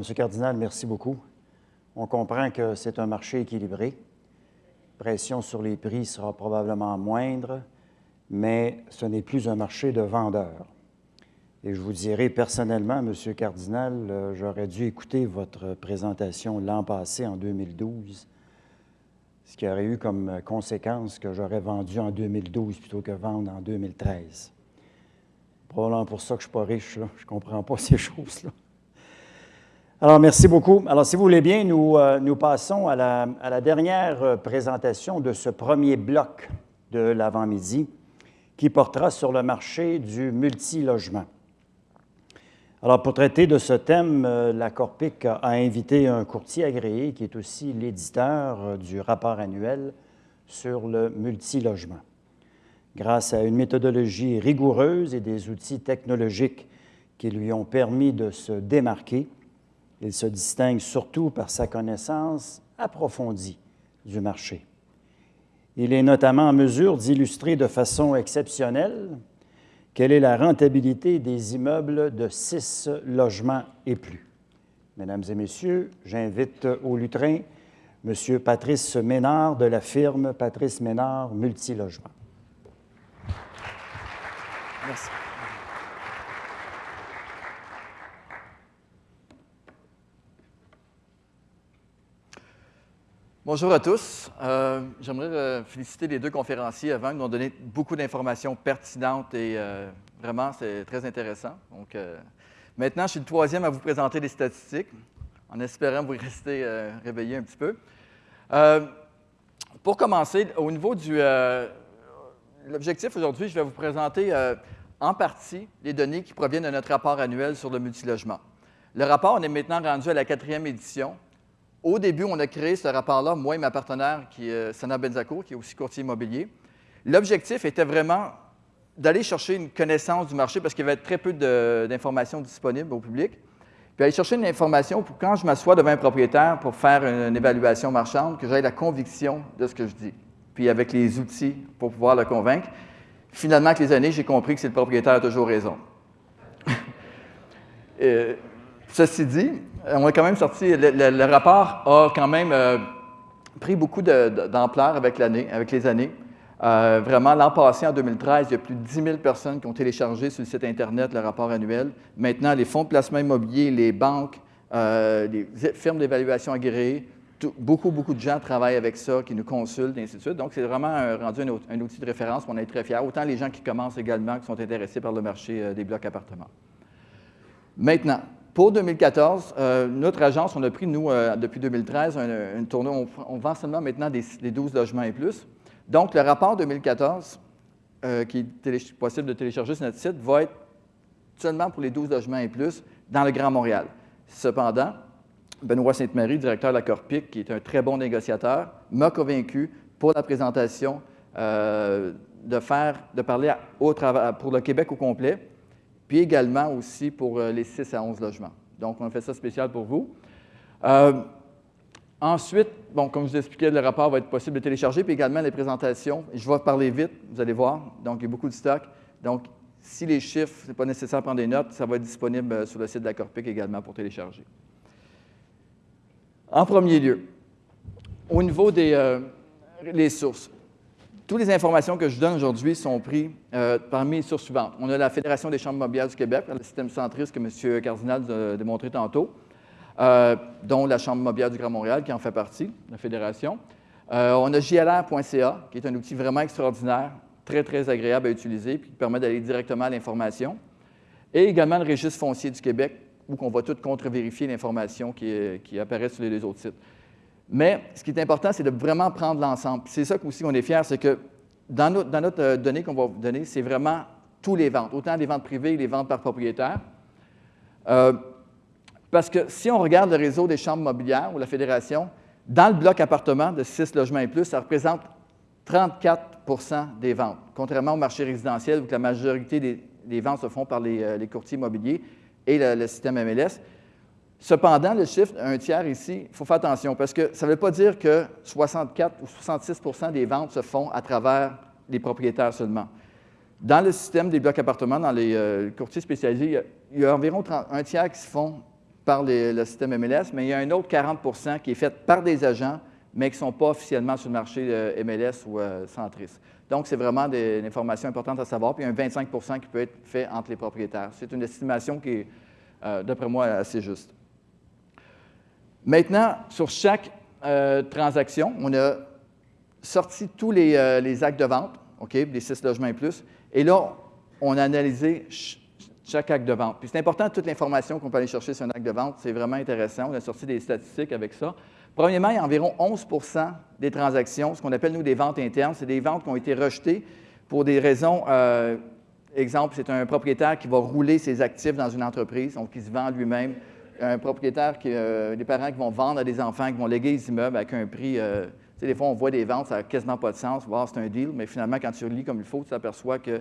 Alors, M. Cardinal, merci beaucoup. On comprend que c'est un marché équilibré. Pression sur les prix sera probablement moindre, mais ce n'est plus un marché de vendeurs. Et je vous dirai personnellement, M. Cardinal, euh, j'aurais dû écouter votre présentation l'an passé, en 2012, ce qui aurait eu comme conséquence que j'aurais vendu en 2012 plutôt que vendre en 2013. Probablement pour ça que je ne suis pas riche, je ne comprends pas ces choses-là. Alors, merci beaucoup. Alors, si vous voulez bien, nous, euh, nous passons à la, dernière euh, présentation de ce premier bloc de l'avant-midi qui portera sur le marché du multilogement. Alors, pour traiter de ce thème, euh, la Corpic a invité un courtier agréé qui est aussi l'éditeur du rapport annuel sur le multilogement. Grâce à une méthodologie rigoureuse et des outils technologiques qui lui ont permis de se démarquer, il se distingue surtout par sa connaissance approfondie du marché. Il est notamment en mesure d'illustrer de façon exceptionnelle quelle est la rentabilité des immeubles de six logements et plus. Mesdames et messieurs, j'invite au lutrin M. Patrice Ménard de la firme Patrice Ménard Multilogement. Merci. Bonjour à tous. Euh, J'aimerais euh, féliciter les deux conférenciers avant. Ils nous ont donné beaucoup d'informations pertinentes et euh, vraiment, c'est très intéressant. Maintenant, je suis le troisième à vous présenter les statistiques, en espérant vous rester réveillés un petit peu. Pour commencer, au niveau du... L'objectif aujourd'hui, je vais vous présenter en partie les données qui proviennent de notre rapport annuel sur le multilogement. Le rapport, on est maintenant rendu à la quatrième édition. Au début, on a créé ce rapport-là, moi et ma partenaire, qui est Sana Benzacourt, qui est aussi courtier immobilier. L'objectif était vraiment d'aller chercher une connaissance du marché parce qu'il y avait très peu d'informations disponibles au public. Puis aller chercher une information pour quand je m'assois devant un propriétaire pour faire une, évaluation marchande, que j'aie la conviction de ce que je dis. Puis avec les outils pour pouvoir le convaincre. Finalement, avec les années, j'ai compris que c'est le propriétaire a toujours raison. Et, ceci dit, on a quand même sorti, le, rapport a quand même euh, pris beaucoup d'ampleur avec l'année, avec les années. Euh, vraiment, l'an passé, en 2013, il y a plus de 10 000 personnes qui ont téléchargé sur le site Internet le rapport annuel. Maintenant, les fonds de placement immobilier, les banques, euh, les firmes d'évaluation agréées, beaucoup, beaucoup de gens travaillent avec ça, qui nous consultent, et ainsi de suite. Donc, c'est vraiment rendu un, outil de référence, on est très fiers. Autant les gens qui commencent également, qui sont intéressés par le marché des blocs appartements. Maintenant, pour 2014, notre agence, on a pris, nous, depuis 2013, une tournée, on, vend seulement maintenant des, des 12 logements et plus. Donc, le rapport 2014, euh, qui est possible de télécharger sur notre site, va être seulement pour les 12 logements et plus dans le Grand Montréal. Cependant, Benoît Sainte-Marie, directeur de la Corpic, qui est un très bon négociateur, m'a convaincu pour la présentation euh, de faire, de parler au pour le Québec au complet, puis également aussi pour euh, les 6 à 11 logements. Donc, on a fait ça spécial pour vous. Ensuite, bon, comme je vous expliquais, le rapport va être possible de télécharger, puis également les présentations. Je vais parler vite, vous allez voir. Donc, il y a beaucoup de stock. Donc, si les chiffres, ce n'est pas nécessaire de prendre des notes, ça va être disponible euh, sur le site de la Corpic également pour télécharger. En premier lieu, au niveau des euh, sources, toutes les informations que je donne aujourd'hui sont prises euh, parmi les sources suivantes. On a la Fédération des chambres mobilières du Québec, le système centriste que M. Cardinal a démontré tantôt. Euh, dont la Chambre mobilière du Grand Montréal, qui en fait partie, la fédération. Euh, on a JLR.ca, qui est un outil vraiment extraordinaire, très, très agréable à utiliser, puis qui permet d'aller directement à l'information. Et également le registre foncier du Québec, où on va tout contre-vérifier l'information qui, apparaît sur les deux autres sites. Mais ce qui est important, c'est de vraiment prendre l'ensemble. C'est ça aussi qu'on est fiers, c'est que dans, notre euh, donnée qu'on va vous donner, c'est vraiment tous les ventes, autant les ventes privées que les ventes par propriétaire. Parce que si on regarde le réseau des chambres mobilières ou la fédération, dans le bloc appartement de 6 logements et plus, ça représente 34% des ventes, contrairement au marché résidentiel où la majorité des, ventes se font par les, euh, courtiers immobiliers et le, système MLS. Cependant, le chiffre, un tiers ici, il faut faire attention parce que ça ne veut pas dire que 64 ou 66% des ventes se font à travers les propriétaires seulement. Dans le système des blocs appartements, dans les euh, courtiers spécialisés, il y, a, environ un tiers qui se font par le système MLS, mais il y a un autre 40% qui est fait par des agents, mais qui ne sont pas officiellement sur le marché euh, MLS ou euh. Donc, c'est vraiment des, informations importantes à savoir. Puis, il y a un 25% qui peut être fait entre les propriétaires. C'est une estimation qui est, euh, d'après moi, assez juste. Maintenant, sur chaque transaction, on a sorti tous les, actes de vente, OK, des six logements et plus. Et là, on a analysé chaque acte de vente. Puis c'est important, toute l'information qu'on peut aller chercher sur un acte de vente, c'est vraiment intéressant. On a sorti des statistiques avec ça. Premièrement, il y a environ 11% des transactions, ce qu'on appelle, nous, des ventes internes. C'est des ventes qui ont été rejetées pour des raisons. Euh, exemple, c'est un propriétaire qui va rouler ses actifs dans une entreprise, donc qui se vend lui-même. Un propriétaire, qui, euh, des parents qui vont vendre à des enfants, qui vont léguer les immeubles avec un prix. Euh, tu sais, des fois, on voit des ventes, ça n'a quasiment pas de sens. Voir, c'est un deal, mais finalement, quand tu relis comme il faut, tu t'aperçois que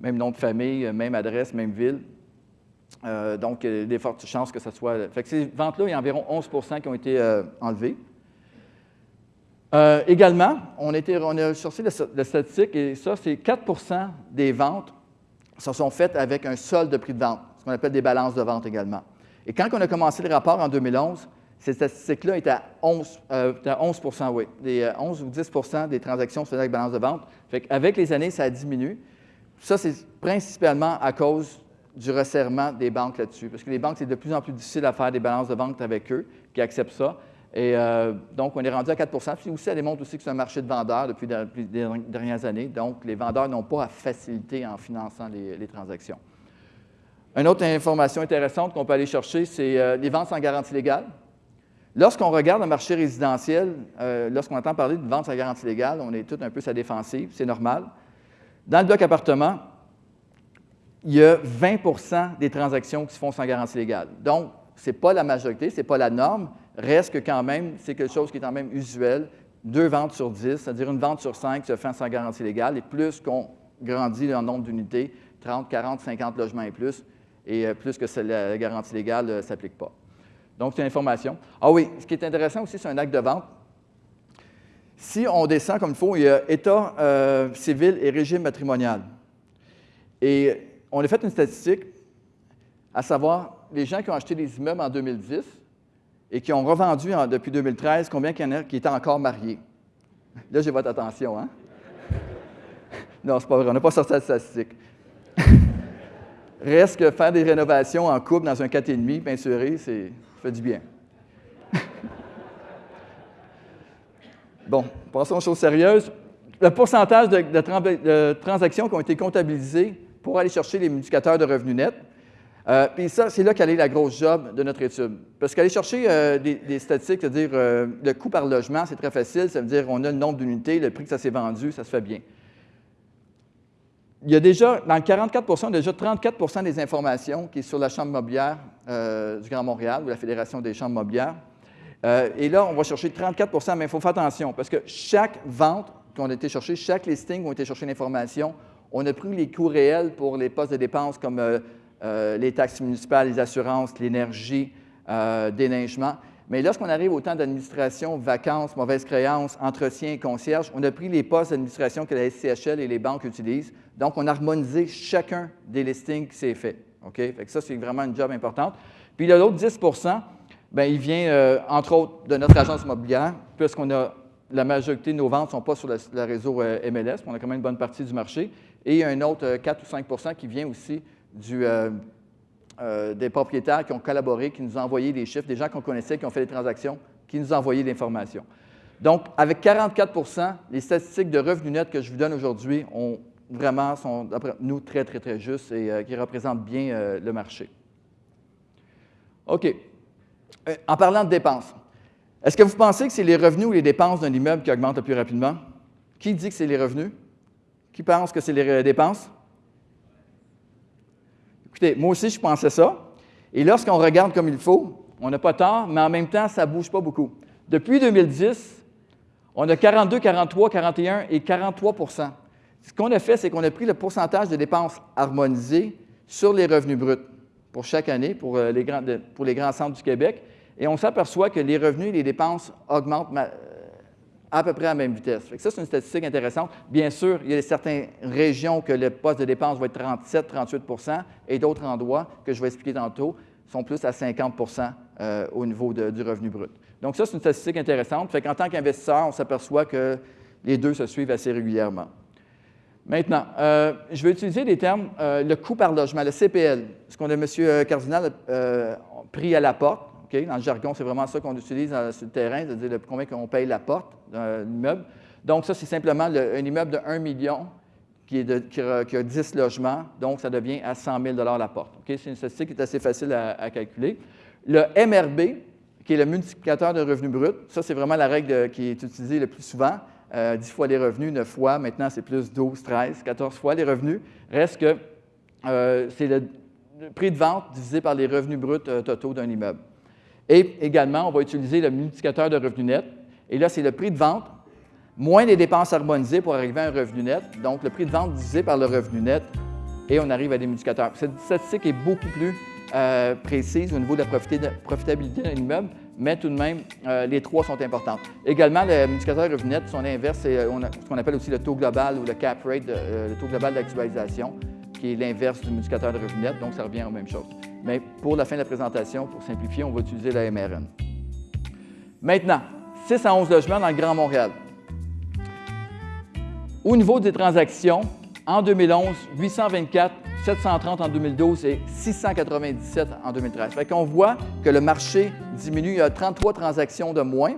même nom de famille, même adresse, même ville. Euh, donc, il y a des fortes chances que ce soit. Fait que ces ventes-là, il y a environ 11% qui ont été euh, enlevées. Euh, également, on, a sorti la, statistique, et ça, c'est 4% des ventes se sont faites avec un solde de prix de vente, ce qu'on appelle des balances de vente également. Et quand on a commencé le rapport en 2011, ces statistiques-là étaient à 11, à 11 oui. Des 11 ou 10% des transactions se faisaient avec balance de vente. Fait avec les années, ça diminue. Ça, c'est principalement à cause du resserrement des banques là-dessus, parce que les banques, c'est de plus en plus difficile à faire des balances de vente avec eux, qui acceptent ça. Et euh, donc, on est rendu à 4% Puis aussi, ça démontre aussi que c'est un marché de vendeurs depuis, les dernières années. Donc, les vendeurs n'ont pas à faciliter en finançant les, transactions. Une autre information intéressante qu'on peut aller chercher, c'est euh, les ventes sans garantie légale. Lorsqu'on regarde le marché résidentiel, euh, lorsqu'on entend parler de ventes sans garantie légale, on est tout un peu sa défensive, c'est normal. Dans le bloc appartement, il y a 20% des transactions qui se font sans garantie légale. Donc, ce n'est pas la majorité, ce n'est pas la norme, reste que quand même, c'est quelque chose qui est quand même usuel. Deux ventes sur dix, c'est-à-dire une vente sur cinq se fait sans garantie légale, et plus qu'on grandit le nombre d'unités, 30, 40, 50 logements et plus, et euh, plus que la garantie légale ne euh, s'applique pas. Donc, c'est une information. Ah oui, ce qui est intéressant aussi, c'est un acte de vente. Si on descend comme il faut, il y a État euh, civil et régime matrimonial. Et on a fait une statistique, à savoir les gens qui ont acheté des immeubles en 2010 et qui ont revendu depuis 2013, combien il y en a qui étaient encore mariés? Là, j'ai votre attention, hein? non, c'est pas vrai, on n'a pas sorti la statistique. Reste que faire des rénovations en couple dans un 4,5 peinturé, c'est, fait du bien. Bon, passons aux choses sérieuses. Le pourcentage de, transactions qui ont été comptabilisées pour aller chercher les indicateurs de revenus nets. Euh, puis ça, c'est là qu'elle la grosse job de notre étude. Parce qu'aller chercher euh, des, statistiques, c'est-à-dire euh, le coût par logement, c'est très facile. Ça veut dire on a le nombre d'unités, le prix que ça s'est vendu, ça se fait bien. Il y a déjà, dans le 44 on a déjà 34% des informations qui est sur la Chambre mobilière du Grand Montréal ou la Fédération des chambres mobilières. Euh, et là, on va chercher 34% mais il faut faire attention parce que chaque vente qu'on a été chercher, chaque listing où on a été chercher l'information, on a pris les coûts réels pour les postes de dépenses comme euh, euh, les taxes municipales, les assurances, l'énergie, déneigement. Mais lorsqu'on arrive au temps d'administration, vacances, mauvaises créances, entretien et concierge, on a pris les postes d'administration que la SCHL et les banques utilisent. Donc, on a harmonisé chacun des listings qui s'est fait. OK? Fait ça, c'est vraiment une job importante. Puis, l'autre 10 Bien, il vient, euh, entre autres, de notre agence immobilière, puisqu'on a la majorité de nos ventes ne sont pas sur le, réseau euh, MLS, on a quand même une bonne partie du marché. Et il y a un autre 4 euh, ou 5% qui vient aussi du, des propriétaires qui ont collaboré, qui nous ont envoyé des chiffres, des gens qu'on connaissait, qui ont fait des transactions, qui nous ont envoyé l'information. Donc, avec 44% les statistiques de revenus nets que je vous donne aujourd'hui ont vraiment, sont, d'après nous, très, très, très justes et qui représentent bien le marché. OK. Euh, en parlant de dépenses, est-ce que vous pensez que c'est les revenus ou les dépenses d'un immeuble qui augmentent le plus rapidement? Qui dit que c'est les revenus? Qui pense que c'est les euh, dépenses? Écoutez, moi aussi, je pensais ça. Et lorsqu'on regarde comme il faut, on n'a pas tort, mais en même temps, ça ne bouge pas beaucoup. Depuis 2010, on a 42, 43, 41 et 43% Ce qu'on a fait, c'est qu'on a pris le pourcentage de dépenses harmonisées sur les revenus bruts pour chaque année pour, euh, les grands, pour les grands centres du Québec. Et on s'aperçoit que les revenus et les dépenses augmentent à peu près à la même vitesse. ça, c'est une statistique intéressante. Bien sûr, il y a certaines régions que le poste de dépense va être 37-38% et d'autres endroits que je vais expliquer tantôt sont plus à 50% euh, au niveau du revenu brut. Donc ça, c'est une statistique intéressante. Fait qu'en tant qu'investisseur, on s'aperçoit que les deux se suivent assez régulièrement. Maintenant, euh, je vais utiliser des termes, euh, le coût par logement, le CPL, ce qu'on a M. Cardinal pris à la porte. Dans le jargon, c'est vraiment ça qu'on utilise sur le terrain, c'est-à-dire combien on paye la porte d'un immeuble. Donc ça, c'est simplement un immeuble de 1 million qui, a, 10 logements, donc ça devient à 100 000 la porte. C'est une statistique qui est assez facile à, calculer. Le MRB, qui est le multiplicateur de revenus bruts, ça, c'est vraiment la règle qui est utilisée le plus souvent. 10 euh, fois les revenus, 9 fois, maintenant c'est plus 12, 13, 14 fois les revenus. Reste que euh, c'est le, prix de vente divisé par les revenus bruts euh, totaux d'un immeuble. Et également, on va utiliser le multiplicateur de revenus net. Et là, c'est le prix de vente moins les dépenses harmonisées pour arriver à un revenu net. Donc, le prix de vente divisé par le revenu net et on arrive à des multiplicateurs. Cette statistique est beaucoup plus euh, précise au niveau de la profitabilité d'un immeuble, mais tout de même, euh, les trois sont importantes. Également, le multiplicateur revenu net, son inverse, c'est euh, ce qu'on appelle aussi le taux global ou le cap rate, le taux global d'actualisation, qui est l'inverse du multiplicateur de revenu net, donc ça revient aux mêmes choses. Mais pour la fin de la présentation, pour simplifier, on va utiliser la MRN. Maintenant, 6 à 11 logements dans le Grand Montréal. Au niveau des transactions, en 2011, 824, 730 en 2012 et 697 en 2013. Fait qu'on voit que le marché diminue, il y a 33 transactions de moins.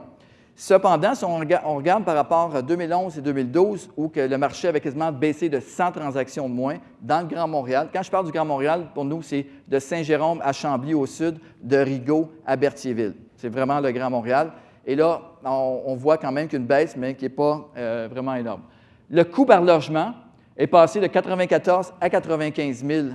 Cependant, si on regarde, par rapport à 2011 et 2012, où que le marché avait quasiment baissé de 100 transactions de moins dans le Grand Montréal. Quand je parle du Grand Montréal, pour nous, c'est de Saint-Jérôme à Chambly au sud, de Rigaud à Berthierville. C'est vraiment le Grand Montréal. Et là, on, voit quand même qu'une baisse, mais qui n'est pas euh, vraiment énorme. Le coût par logement est passé de 94 à 95 000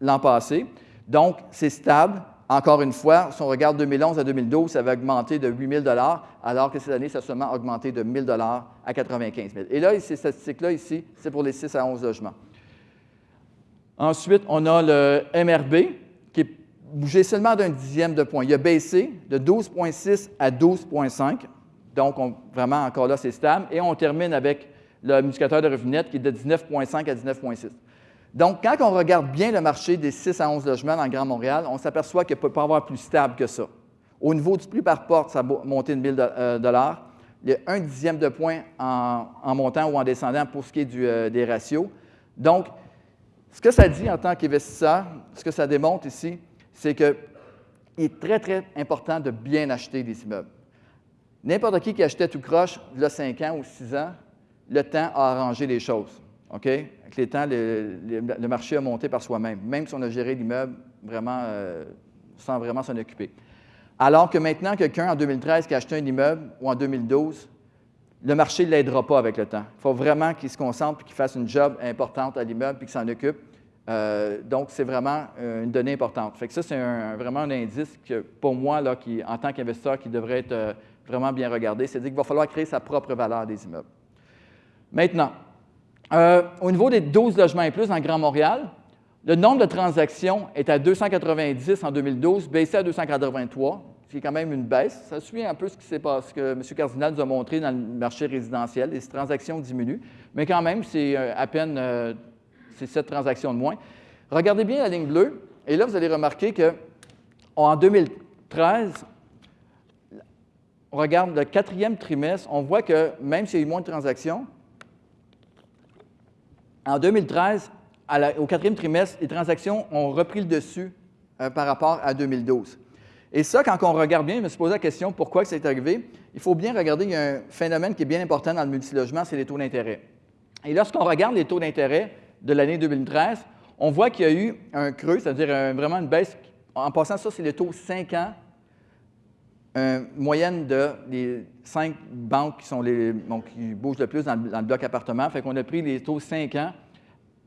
l'an passé. Donc, c'est stable. Encore une fois, si on regarde 2011 à 2012, ça va augmenter de 8 000 alors que cette année, ça a seulement augmenté de 1 000 à 95 000 Et là, ces statistiques-là, ici, c'est pour les 6 à 11 logements. Ensuite, on a le MRB qui est bougé seulement d'un dixième de point. Il a baissé de 12,6 à 12,5. Donc, vraiment, encore là, c'est stable. Et on termine avec le multiplicateur de revenus net qui est de 19,5 à 19,6. Donc, quand on regarde bien le marché des 6 à 11 logements dans Grand Montréal, on s'aperçoit qu'il ne peut pas avoir plus stable que ça. Au niveau du prix par porte, ça a monté de 1 000 Il y a un dixième de point en, montant ou en descendant pour ce qui est euh, des ratios. Donc, ce que ça dit en tant qu'investisseur, ce que ça démontre ici, c'est qu'il est très, très important de bien acheter des immeubles. N'importe qui qui achetait tout croche, il y a 5 ans ou 6 ans, le temps a arrangé les choses. OK? Avec les temps, le, marché a monté par soi-même, même si on a géré l'immeuble vraiment euh, sans vraiment s'en occuper. Alors que maintenant, quelqu'un en 2013 qui a acheté un immeuble ou en 2012, le marché ne l'aidera pas avec le temps. Il faut vraiment qu'il se concentre et qu'il fasse une job importante à l'immeuble et qu'il s'en occupe. Euh, donc, c'est vraiment euh, une donnée importante. Fait que ça, c'est vraiment un indice que, pour moi, en tant qu'investisseur, qui devrait être vraiment bien regardé. C'est-à-dire qu'il va falloir créer sa propre valeur des immeubles. Maintenant, euh, au niveau des 12 logements et plus dans Grand Montréal, le nombre de transactions est à 290 en 2012, baissé à 283, ce qui est quand même une baisse. Ça suit un peu ce qui s'est passé, que M. Cardinal nous a montré dans le marché résidentiel. Les transactions diminuent, mais quand même, c'est euh, à peine euh, cette transactions de moins. Regardez bien la ligne bleue, et là, vous allez remarquer qu'en 2013, on regarde le quatrième trimestre, on voit que même s'il y a eu moins de transactions, en 2013, au quatrième trimestre, les transactions ont repris le dessus euh, par rapport à 2012. Et ça, quand on regarde bien, je me suis posé la question pourquoi c'est arrivé? Il faut bien regarder, il y a un phénomène qui est bien important dans le multilogement, c'est les taux d'intérêt. Et lorsqu'on regarde les taux d'intérêt de l'année 2013, on voit qu'il y a eu un creux, c'est-à-dire vraiment une baisse. En passant, ça, c'est les taux 5 ans, une moyenne de les cinq banques qui, sont les, qui bougent le plus dans le, bloc appartement. Fait qu'on a pris les taux 5 ans,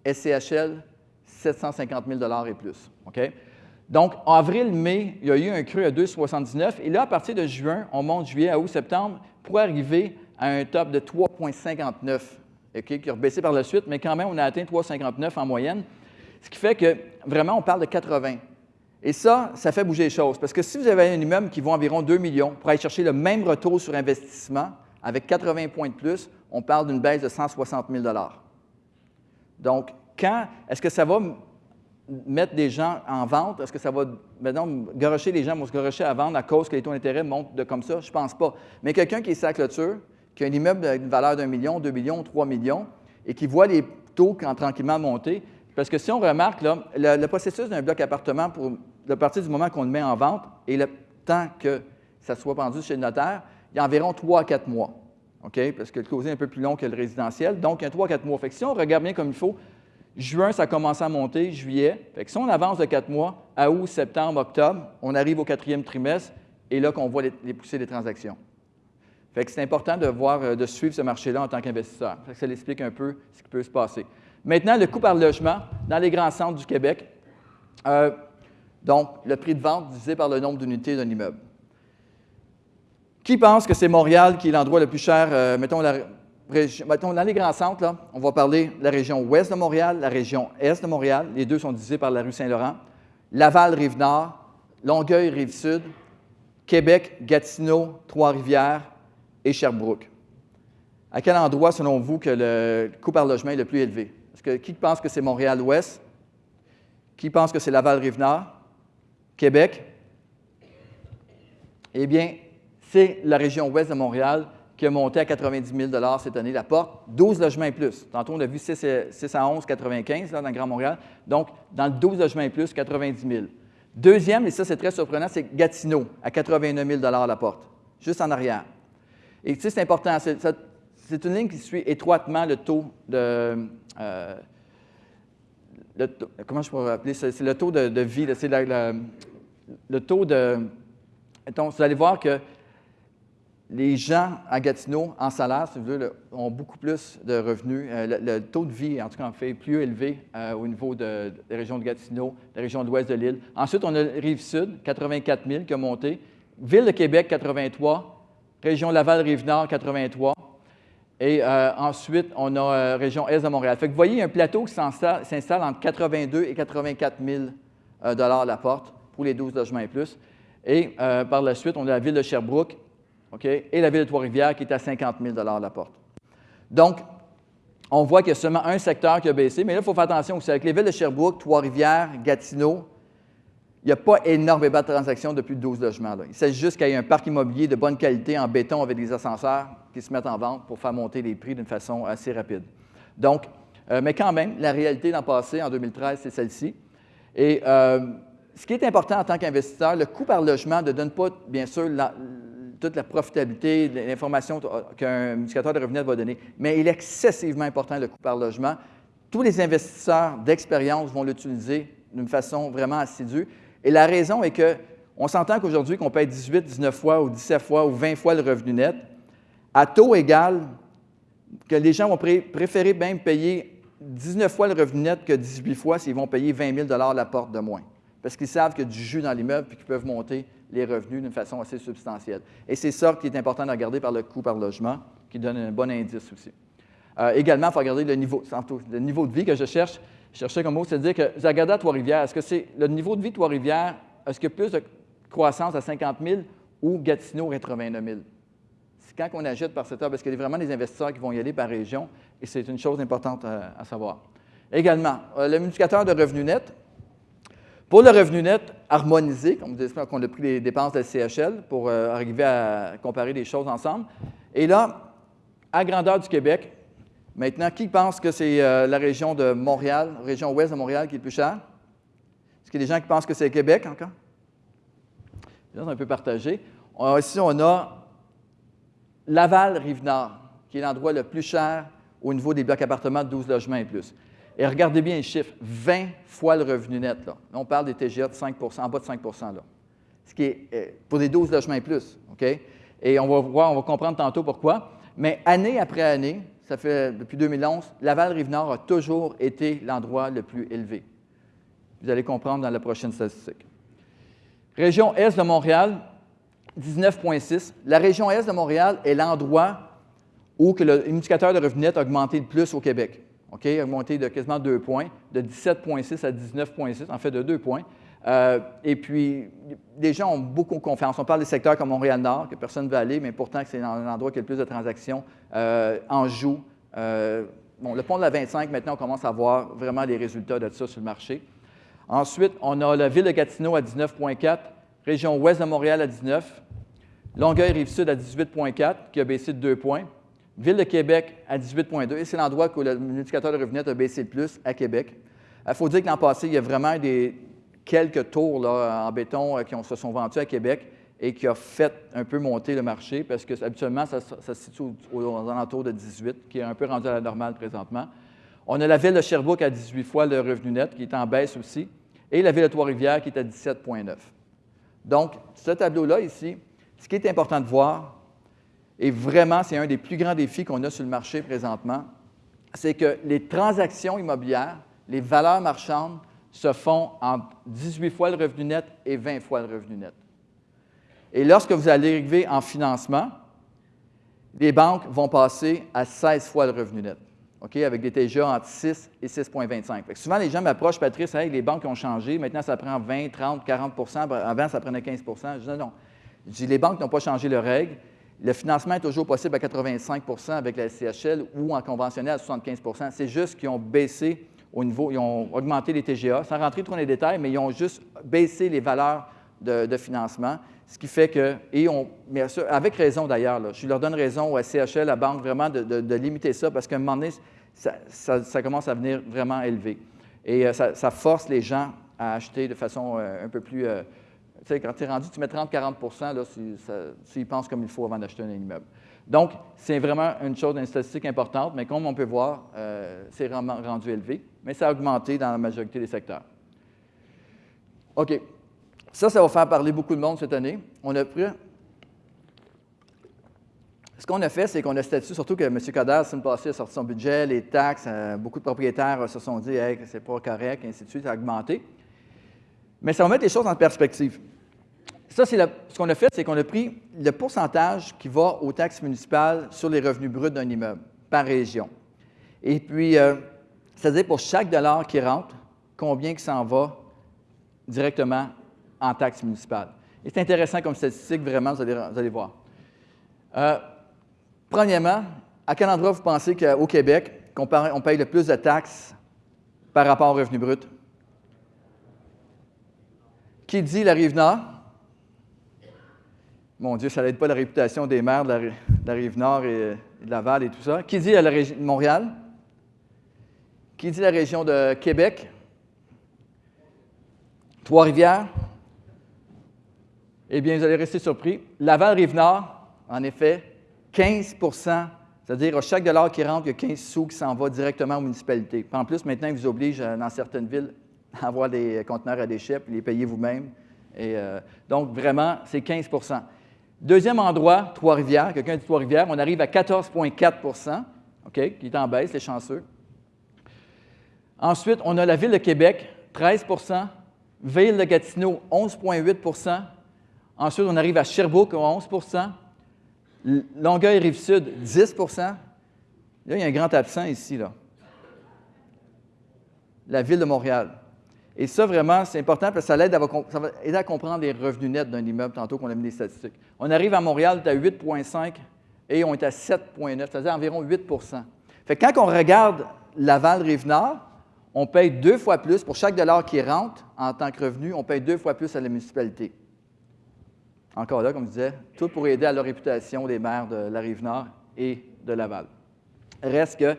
SCHL, 750 000 et plus. Donc, en avril-mai, il y a eu un creux à 2,79. Et là, à partir de juin, on monte juillet à août-septembre pour arriver à un top de 3,59, qui a baissé par la suite, mais quand même, on a atteint 3,59 en moyenne. Ce qui fait que vraiment, on parle de 80. Et ça, ça fait bouger les choses. Parce que si vous avez un immeuble qui vaut environ 2 millions pour aller chercher le même retour sur investissement avec 80 points de plus, on parle d'une baisse de 160 000 Donc, quand est-ce que ça va mettre des gens en vente? Est-ce que ça va, maintenant, garocher les gens vont se garocher à vendre à cause que les taux d'intérêt montent de comme ça? Je ne pense pas. Mais quelqu'un qui est sa clôture, qui a un immeuble d'une valeur d'un million, deux millions, trois millions, et qui voit les taux tranquillement monter, parce que si on remarque, là, le, processus d'un bloc appartement, pour, à partir du moment qu'on le met en vente et le temps que ça soit vendu chez le notaire, il y a environ trois à quatre mois. OK? Parce que le closing est un peu plus long que le résidentiel. Donc, il y a trois à quatre mois. Fait que si on regarde bien comme il faut, Juin, ça a commencé à monter, juillet. Fait que si on avance de quatre mois, à août, septembre, octobre, on arrive au quatrième trimestre et là qu'on voit les, poussées des transactions. Fait que c'est important de voir, euh, de suivre ce marché-là en tant qu'investisseur. Ça l'explique un peu ce qui peut se passer. Maintenant, le coût par logement dans les grands centres du Québec. Euh, donc, le prix de vente divisé par le nombre d'unités d'un immeuble. Qui pense que c'est Montréal qui est l'endroit le plus cher, euh, mettons la, dans les grands centres, on va parler de la région ouest de Montréal, la région est de Montréal. Les deux sont divisés par la rue Saint-Laurent. Laval, Rive-Nord, Longueuil, Rive-Sud, Québec, Gatineau, Trois-Rivières et Sherbrooke. À quel endroit, selon vous, que le coût par logement est le plus élevé? Est-ce que, qui pense que c'est Montréal-Ouest? Qui pense que c'est Laval-Rive-Nord? Québec? Eh bien, c'est la région ouest de Montréal qui a monté à 90 000 cette année, la porte, 12 logements et plus. Tantôt, on a vu 6, à 11, 95 là, dans le Grand Montréal. Donc, dans le 12 logements et plus, 90 000. Deuxième, et ça c'est très surprenant, c'est Gatineau, à 89 000 la porte, juste en arrière. Et tu sais, c'est important, c'est une ligne qui suit étroitement le taux de... Euh, comment je pourrais appeler ça? C'est le taux de, vie, c'est le taux de... vous allez voir que les gens à Gatineau, en salaire, si vous voulez, ont beaucoup plus de revenus. Euh, le, taux de vie, en tout cas, fait plus élevé euh, au niveau de, la région de Gatineau, la région de l'ouest de l'île. Ensuite, on a Rive-Sud, 84 000 qui a monté. Ville de Québec, 83. Région Laval-Rive-Nord, 83. Et euh, ensuite, on a région Est de Montréal. Fait que vous voyez, il y a un plateau qui s'installe entre 82 et 84 000 dollars la porte pour les 12 logements et plus. Et par la suite, on a la ville de Sherbrooke, et la ville de Trois-Rivières qui est à 50 000 la porte. Donc, on voit qu'il y a seulement un secteur qui a baissé, mais là, il faut faire attention aussi. Avec les villes de Sherbrooke, Trois-Rivières, Gatineau, il n'y a pas énormément de transactions depuis 12 logements. Il s'agit juste qu'il y ait un parc immobilier de bonne qualité en béton avec des ascenseurs qui se mettent en vente pour faire monter les prix d'une façon assez rapide. Donc, euh, mais quand même, la réalité l'an passé, en 2013, c'est celle-ci. Et euh, ce qui est important en tant qu'investisseur, le coût par logement ne donne pas, bien sûr, toute la profitabilité, l'information qu'un multiplicateur de revenus va donner. Mais il est excessivement important, le coût par logement. Tous les investisseurs d'expérience vont l'utiliser d'une façon vraiment assidue. Et la raison est que on s'entend qu'aujourd'hui, qu'on paye 18, 19 fois ou 17 fois ou 20 fois le revenu net, à taux égal, que les gens vont préférer même payer 19 fois le revenu net que 18 fois s'ils vont payer 20 000 la porte de moins. Parce qu'ils savent qu'il y a du jus dans l'immeuble et qu'ils peuvent monter les revenus d'une façon assez substantielle. Et c'est ça qui est important de regarder par le coût par logement, qui donne un bon indice aussi. Euh, également, il faut regarder le niveau, le niveau de vie que je cherche. Je cherchais comme mot, c'est de dire que à Trois-Rivières, est-ce que c'est le niveau de vie de Trois-Rivières, est-ce qu'il y a plus de croissance à 50 000 ou Gatineau 89 000? C'est quand on achète par secteur, parce qu'il y a vraiment des investisseurs qui vont y aller par région, et c'est une chose importante à, à savoir. Également, euh, le multiplicateur de revenus net, pour le revenu net harmonisé, comme vous dites, qu'on a pris les dépenses de la CHL pour euh, arriver à comparer les choses ensemble. Et là, à grandeur du Québec, maintenant, qui pense que c'est euh, la région de Montréal, région ouest de Montréal qui est le plus chère? Est-ce qu'il y a des gens qui pensent que c'est Québec encore? C'est un peu partagé. ici, on a Laval-Rive-Nord, qui est l'endroit le plus cher au niveau des blocs appartements de 12 logements et plus. Et regardez bien les chiffres, 20 fois le revenu net. Là. on parle des TGA de 5% en bas de 5 là. Ce qui est euh, pour des 12 logements et plus. OK? Et on va voir, on va comprendre tantôt pourquoi. Mais année après année, ça fait depuis 2011, Laval-Rive-Nord a toujours été l'endroit le plus élevé. Vous allez comprendre dans la prochaine statistique. Région Est de Montréal, 19,6. La région Est de Montréal est l'endroit où que l'indicateur de revenu net a augmenté le plus au Québec. OK, augmenté de quasiment deux points, de 17,6 à 19,6, en fait de deux points. Euh, et puis, les gens ont beaucoup confiance. On parle des secteurs comme Montréal-Nord, que personne ne veut aller, mais pourtant c'est l'endroit qui a le plus de transactions. Euh, Anjou, euh, bon, le pont de la 25, maintenant, on commence à voir vraiment les résultats de ça sur le marché. Ensuite, on a la ville de Gatineau à 19,4, région ouest de Montréal à 19, Longueuil-Rive-Sud à 18,4, qui a baissé de 2 points, Ville de Québec à 18,2, et c'est l'endroit où le multiplicateur de revenus a baissé le plus, à Québec. Il faut dire que l'an passé, il y a vraiment des, quelques tours là, en béton euh, qui se sont vendus à Québec et qui a fait un peu monter le marché parce que habituellement, ça, se situe aux, alentours de 18, qui est un peu rendu à la normale présentement. On a la ville de Sherbrooke à 18 fois le revenu net, qui est en baisse aussi, et la ville de Trois-Rivières qui est à 17,9. Donc, ce tableau-là ici, ce qui est important de voir, et vraiment c'est un des plus grands défis qu'on a sur le marché présentement, c'est que les transactions immobilières, les valeurs marchandes, se font en 18 fois le revenu net et 20 fois le revenu net. Et lorsque vous allez arriver en financement, les banques vont passer à 16 fois le revenu net avec des TGA entre 6 et 6,25. Souvent, les gens m'approchent, Patrice, les banques ont changé, maintenant ça prend 20, 30, 40% avant ça prenait 15% Je dis non. Je dis, les banques n'ont pas changé leurs règles. Le financement est toujours possible à 85% avec la CHL ou en conventionnel à 75% C'est juste qu'ils ont baissé au niveau, ils ont augmenté les TGA, sans rentrer trop dans les détails, mais ils ont juste baissé les valeurs de, financement, ce qui fait que, et on, mais avec raison d'ailleurs, je leur donne raison au CHL, à la banque, vraiment de, de limiter ça, parce qu'à un moment donné, ça, commence à venir vraiment élevé. Et euh, ça, force les gens à acheter de façon euh, un peu plus... Euh, tu sais, quand tu es rendu, tu mets 30-40 s'ils pensent comme il faut avant d'acheter un immeuble. Donc, c'est vraiment une chose, une statistique importante, mais comme on peut voir, c'est vraiment rendu élevé, mais ça a augmenté dans la majorité des secteurs. OK. Ça, ça va faire parler beaucoup de monde cette année. On a pris ce qu'on a fait, c'est qu'on a statué, surtout que M. Coder, semaine passée, a sorti son budget, les taxes, euh, beaucoup de propriétaires se sont dit hey, que ce n'est pas correct, ainsi de suite, ça a augmenté. Mais ça va mettre les choses en perspective. Ça, c'est ce qu'on a fait, c'est qu'on a pris le pourcentage qui va aux taxes municipales sur les revenus bruts d'un immeuble par région. Et puis, euh, c'est-à-dire pour chaque dollar qui rentre, combien qui s'en va directement en taxes municipales. Et c'est intéressant comme statistique, vraiment, vous allez, voir. Euh, Premièrement, à quel endroit vous pensez qu'au Québec, on paye le plus de taxes par rapport au revenu brut? Qui dit la Rive-Nord? Mon Dieu, ça n'aide pas la réputation des maires de la, Rive-Nord et, de Laval et tout ça. Qui dit la région de Montréal? Qui dit la région de Québec? Trois-Rivières? Eh bien, vous allez rester surpris. Laval-Rive-Nord, en effet, 15% c'est-à-dire à chaque dollar qui rentre, il y a 15 sous qui s'en va directement aux municipalités. en plus, maintenant, ils vous obligent, euh, dans certaines villes, à avoir des conteneurs à déchets, puis les payer vous-même. Euh, donc, vraiment, c'est 15 Deuxième endroit, Trois-Rivières. Quelqu'un dit Trois-Rivières. On arrive à 14,4 OK, qui est en baisse, les chanceux. Ensuite, on a la Ville de Québec, 13% Ville de Gatineau, 11,8% Ensuite, on arrive à Sherbrooke, 11% Longueuil Rive-Sud, 10% Là, il y a un grand absent ici. La ville de Montréal. Et ça, vraiment, c'est important parce que ça, à, va aider à comprendre les revenus nets d'un immeuble, tantôt qu'on a mis les statistiques. On arrive à Montréal, on est à 8,5 et on est à 7,9, c'est-à-dire environ 8% Fait que quand on regarde Laval-Rive-Nord, on paye deux fois plus, pour chaque dollar qui rentre en tant que revenu, on paye deux fois plus à la municipalité. Encore là, comme je disais, tout pour aider à la réputation des maires de la Rive-Nord et de Laval. Reste que,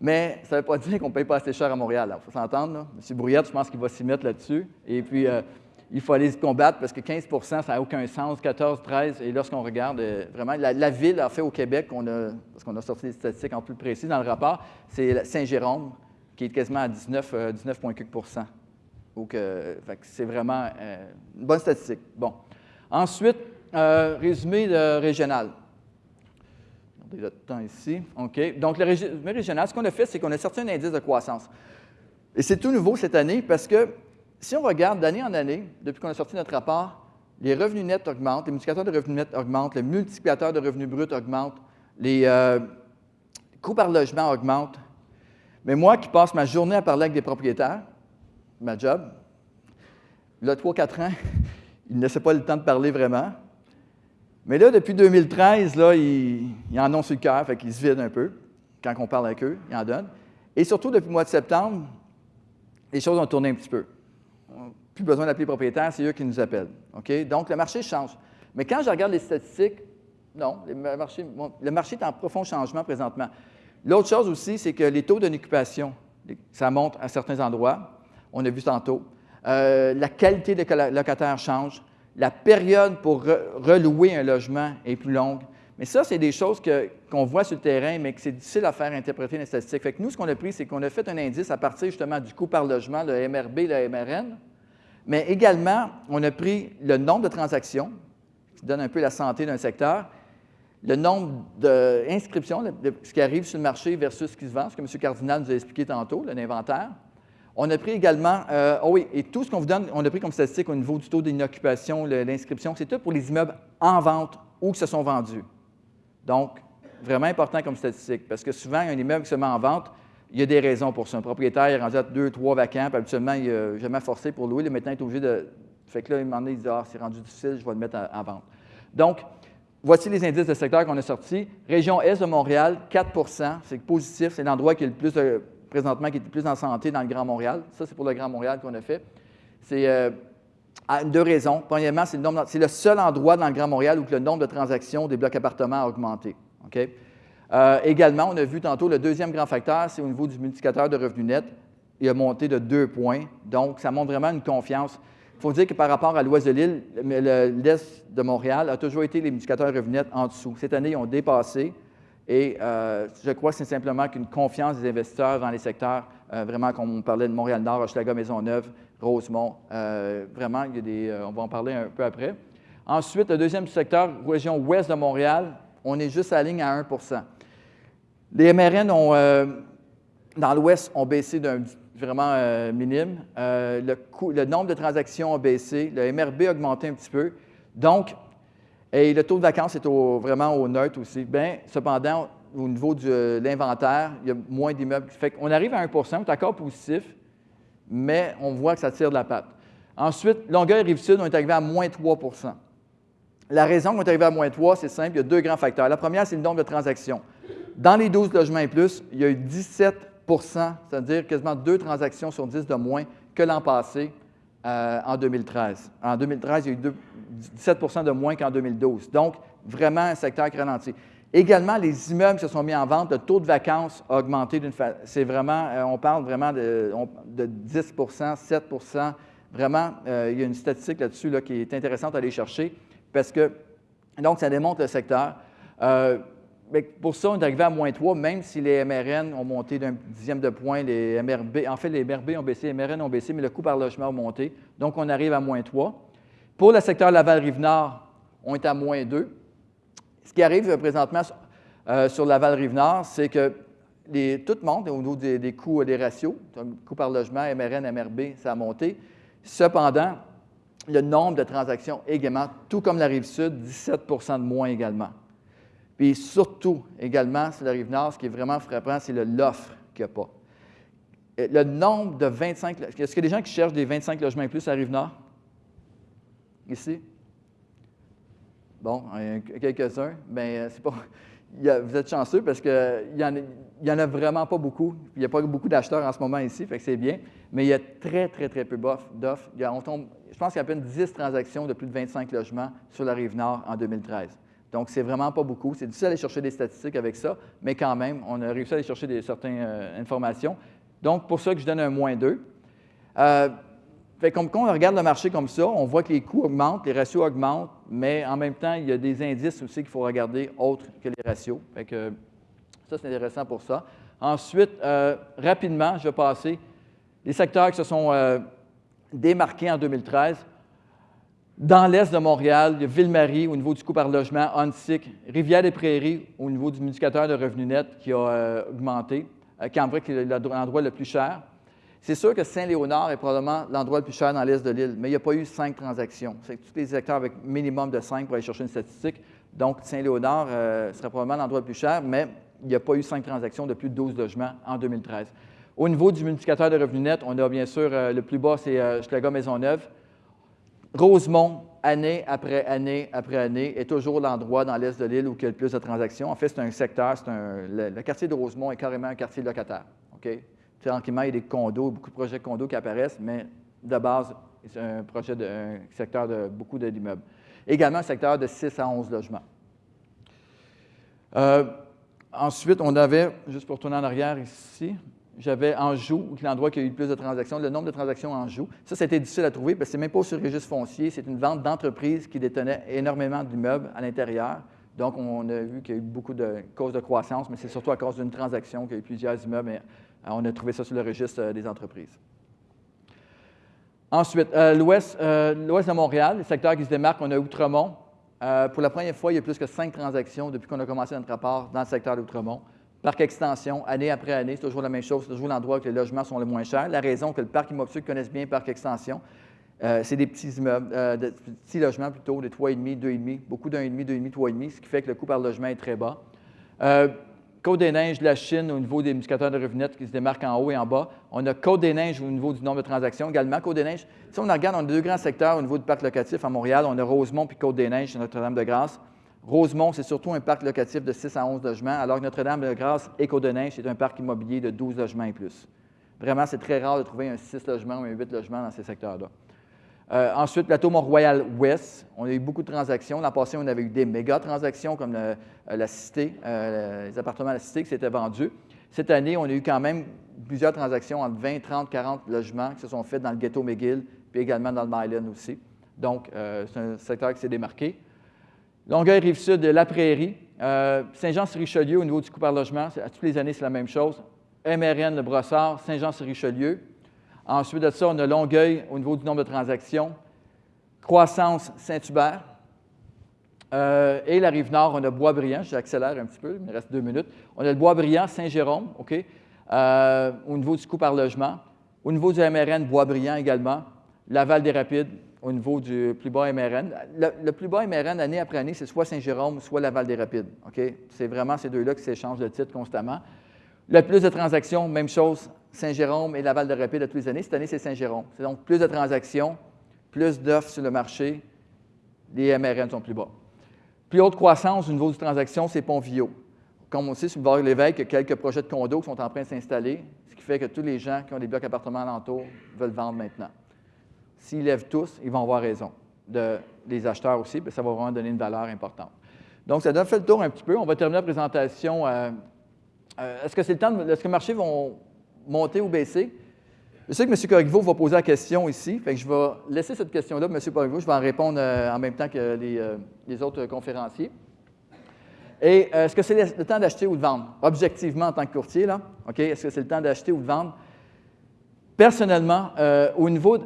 mais ça ne veut pas dire qu'on ne paye pas assez cher à Montréal. Il faut s'entendre. M. Brouillette, je pense qu'il va s'y mettre là-dessus. Et puis, euh, il faut aller se combattre parce que 15% ça n'a aucun sens, 14, 13. Et lorsqu'on regarde, euh, vraiment, la, ville a fait au Québec, parce qu'on a sorti des statistiques en plus précis dans le rapport, c'est Saint-Jérôme, qui est quasiment à 19, 19 Donc, c'est vraiment une bonne statistique. Bon. Ensuite, euh, résumé régional. Regardez le temps ici. OK. Donc, le régional, ce qu'on a fait, c'est qu'on a sorti un indice de croissance. Et c'est tout nouveau cette année parce que si on regarde d'année en année, depuis qu'on a sorti notre rapport, les revenus nets augmentent, les multiplicateurs de revenus nets augmentent, les multiplicateurs de revenus bruts augmentent, les euh, coûts par logement augmentent. Mais moi qui passe ma journée à parler avec des propriétaires, ma job, là, 3-4 ans, il ne laissait pas le temps de parler vraiment. Mais là, depuis 2013, là, ils, en ont sur le cœur, fait qu'ils se vident un peu. Quand on parle avec eux, ils en donnent. Et surtout, depuis le mois de septembre, les choses ont tourné un petit peu. plus besoin d'appeler propriétaire, c'est eux qui nous appellent. Donc, le marché change. Mais quand je regarde les statistiques, non, le marché, le marché est en profond changement présentement. L'autre chose aussi, c'est que les taux d'occupation, ça monte à certains endroits. On a vu tantôt. Euh, la qualité des locataires change. La période pour relouer un logement est plus longue. Mais ça, c'est des choses qu'on voit sur le terrain, mais que c'est difficile à faire interpréter les statistiques. Fait nous, ce qu'on a pris, c'est qu'on a fait un indice à partir justement du coût par logement, le MRB, le MRN, mais également, on a pris le nombre de transactions, qui donne un peu la santé d'un secteur, le nombre d'inscriptions, ce qui arrive sur le marché versus ce qui se vend, ce que M. Cardinal nous a expliqué tantôt, l'inventaire. On a pris également, euh, oh oui, et tout ce qu'on vous donne, on a pris comme statistique au niveau du taux d'inoccupation, l'inscription, c'est tout pour les immeubles en vente ou qui se sont vendus. Donc, vraiment important comme statistique, parce que souvent, un immeuble qui se met en vente, il y a des raisons pour ça. Un propriétaire est rendu à deux, trois vacants, puis habituellement, il n'a jamais forcé pour louer. Le maintenant, il est obligé de. Fait que là, il m'en dit Ah, c'est rendu difficile, je vais le mettre en, vente. Donc, voici les indices de secteur qu'on a sortis. Région Est de Montréal, 4% c'est positif. C'est l'endroit qui est le plus, présentement, qui est plus en santé dans le Grand Montréal. Ça, c'est pour le Grand Montréal qu'on a fait. C'est. Euh, deux raisons. Premièrement, c'est le, seul endroit dans le Grand Montréal où le nombre de transactions des blocs appartements a augmenté. Euh, également, on a vu tantôt le deuxième grand facteur, c'est au niveau du multiplicateur de revenus net. Il a monté de deux points. Donc, ça montre vraiment une confiance. Il faut dire que par rapport à l'ouest de l'île, l'est de Montréal a toujours été les multiplicateurs de revenus nets en dessous. Cette année, ils ont dépassé. Et euh, je crois que c'est simplement qu'une confiance des investisseurs dans les secteurs, euh, vraiment, comme on parlait de Montréal-Nord, Hochelaga, Maisonneuve, Rosemont. vraiment, il y a des, on va en parler un peu après. Ensuite, le deuxième secteur, région ouest de Montréal, on est juste à la ligne à 1% les MRN ont, euh, dans l'Ouest ont baissé d'un vraiment euh, minime. Euh, le, nombre de transactions a baissé. Le MRB a augmenté un petit peu. Donc, et le taux de vacances est vraiment au neutre aussi. Bien, cependant, au niveau de l'inventaire, il y a moins d'immeubles. Fait qu'on arrive à 1% on est encore positif, mais on voit que ça tire de la patte. Ensuite, Longueuil et Rive-Sud, on est arrivé à moins 3% La raison qu'on est arrivé à moins 3, c'est simple, il y a deux grands facteurs. La première, c'est le nombre de transactions. Dans les 12 logements et plus, il y a eu 17% c'est-à-dire quasiment deux transactions sur 10 de moins que l'an passé euh, en 2013. En 2013, il y a eu 17% de moins qu'en 2012. Donc, vraiment un secteur qui ralentit. Également, les immeubles se sont mis en vente, le taux de vacances a augmenté d'une façon. C'est vraiment, euh, on parle vraiment de, 10% 7% Vraiment, euh, il y a une statistique là-dessus là, qui est intéressante à aller chercher parce que, donc, ça démontre le secteur pour ça, on est arrivé à moins 3, même si les MRN ont monté d'un dixième de point, les MRB, en fait, les MRB ont baissé, les MRN ont baissé, mais le coût par logement a monté. Donc, on arrive à moins 3. Pour le secteur Laval-Rive-Nord, on est à moins 2. Ce qui arrive euh, présentement euh, sur Laval-Rive-Nord, c'est que les, tout monte au niveau des, coûts et des ratios. Coût par logement, MRN, MRB, ça a monté. Cependant, le nombre de transactions également, tout comme la Rive-Sud, 17% de moins également. Puis surtout, également, sur la rive nord, ce qui est vraiment frappant, c'est l'offre qu'il n'y a pas. Le nombre de 25... Est-ce qu'il y a des gens qui cherchent des 25 logements et plus à la rive nord? Ici? Bon, quelques-uns. Mais euh, c'est pas... vous êtes chanceux parce qu'il n'y en, a vraiment pas beaucoup. Il n'y a pas beaucoup d'acheteurs en ce moment ici, fait que c'est bien. Mais il y a très, très, très peu d'offres. Je pense qu'il y a à peine 10 transactions de plus de 25 logements sur la rive nord en 2013. Donc, c'est vraiment pas beaucoup. C'est difficile d'aller chercher des statistiques avec ça, mais quand même, on a réussi à aller chercher certaines euh, informations. Donc, pour ça que je donne un moins 2. Euh, fait comme quand on regarde le marché comme ça, on voit que les coûts augmentent, les ratios augmentent, mais en même temps, il y a des indices aussi qu'il faut regarder autres que les ratios. Fait que ça, c'est intéressant pour ça. Ensuite, euh, rapidement, je vais passer les secteurs qui se sont démarqués en 2013. Dans l'est de Montréal, il y a Ville-Marie au niveau du coût par logement, Huntsic, Rivière-des-Prairies au niveau du multiplicateur de revenus nets qui a euh, augmenté, euh, qui est l'endroit le plus cher. C'est sûr que Saint-Léonard est probablement l'endroit le plus cher dans l'est de l'île, mais il n'y a pas eu cinq transactions. C'est tous les secteurs avec minimum de cinq pour aller chercher une statistique. Donc, Saint-Léonard euh, serait probablement l'endroit le plus cher, mais il n'y a pas eu cinq transactions de plus de 12 logements en 2013. Au niveau du multiplicateur de revenus nets, on a bien sûr le plus bas, c'est Schlager Maisonneuve. Rosemont, année après année après année, est toujours l'endroit dans l'est de l'île où il y a le plus de transactions. En fait, c'est un secteur, un, le, quartier de Rosemont est carrément un quartier locataire. Tranquillement, il y a des condos, beaucoup de projets de condos qui apparaissent, mais de base, C'est un projet de secteur de beaucoup d'immeubles. Également un secteur de 6 à 11 logements. Euh, ensuite, on avait, juste pour tourner en arrière ici, j'avais Anjou, l'endroit qui a eu le plus de transactions, le nombre de transactions en Anjou. Ça, c'était difficile à trouver parce que ce même pas sur le registre foncier, c'est une vente d'entreprise qui détenait énormément d'immeubles à l'intérieur. Donc, on a vu qu'il y a eu beaucoup de causes de croissance, mais c'est surtout à cause d'une transaction qu'il y a eu plusieurs immeubles, mais euh, on a trouvé ça sur le registre euh, des entreprises. Ensuite, euh, l'ouest de Montréal, le secteur qui se démarque, on a Outremont. pour la première fois, il y a plus que cinq transactions depuis qu'on a commencé notre rapport dans le secteur d'Outremont. Parc extension, année après année, c'est toujours la même chose, c'est toujours l'endroit où les logements sont les moins chers. La raison que le parc immobilier connaisse bien Parc extension, c'est des petits immeubles, des petits logements plutôt, des 3,5, 2,5, beaucoup d'1,5, 2,5, 3,5, ce qui fait que le coût par logement est très bas. Côte des Neiges de la Chine au niveau des indicateurs de revenus qui se démarquent en haut et en bas. On a Côte des Neiges au niveau du nombre de transactions également. Côte des Neiges, si on regarde, on a deux grands secteurs au niveau du parc locatif à Montréal. On a Rosemont puis Côte des Neiges Notre-Dame-de-Grâce. Rosemont, c'est surtout un parc locatif de 6 à 11 logements, alors que Notre-Dame-de-Grâce et Neiges, c'est un parc immobilier de 12 logements et plus. Vraiment, c'est très rare de trouver un 6 logements ou un 8 logements dans ces secteurs-là. Euh, ensuite, plateau Mont-Royal-Ouest, on a eu beaucoup de transactions. L'an passé, on avait eu des méga transactions comme euh, la Cité, euh, les appartements à la Cité qui s'étaient vendus. Cette année, on a eu quand même plusieurs transactions entre 20, 30, 40 logements qui se sont faits dans le ghetto McGill, puis également dans le Myland aussi. Donc, c'est un secteur qui s'est démarqué. Longueuil, Rive-Sud, La Prairie. Saint-Jean-sur-Richelieu, au niveau du coût par logement, à toutes les années, c'est la même chose. MRN, Le Brossard, Saint-Jean-sur-Richelieu. Ensuite de ça, on a Longueuil au niveau du nombre de transactions. Croissance Saint-Hubert. Euh, et la rive nord, on a Bois-Brillant. J'accélère un petit peu, il me reste deux minutes. On a le Bois-Brillant, Saint-Jérôme, OK, euh, au niveau du coût par logement. Au niveau du MRN, Bois-Brillant également. Laval-des-Rapides, au niveau du plus bas MRN. Le, plus bas MRN, année après année, c'est soit Saint-Jérôme, soit Laval-des-Rapides. C'est vraiment ces deux-là qui s'échangent de titre constamment. Le plus de transactions, même chose, Saint-Jérôme et Laval de Rapide à tous les années. Cette année, c'est Saint-Jérôme. C'est donc plus de transactions, plus d'offres sur le marché, les MRN sont plus bas. Plus haute croissance au niveau des transactions, c'est Pont-Vio. Comme on sait, sur le bord l'Évêque, il y a quelques projets de condos qui sont en train de s'installer, ce qui fait que tous les gens qui ont des blocs appartements alentour veulent vendre maintenant. S'ils lèvent tous, ils vont avoir raison. De, les acheteurs aussi, ça va vraiment donner une valeur importante. Donc, ça donne fait le tour un petit peu. On va terminer la présentation. Euh, euh, est-ce que c'est le temps de, Est-ce que les marchés vont monter ou baisser? Je sais que M. Corriveau va poser la question ici, fait que je vais laisser cette question-là M. Corriveau. Je vais en répondre euh, en même temps que euh, les, autres conférenciers. Et est-ce que c'est le temps d'acheter ou de vendre? Objectivement, en tant que courtier, là, OK? Est-ce que c'est le temps d'acheter ou de vendre? Personnellement, au niveau.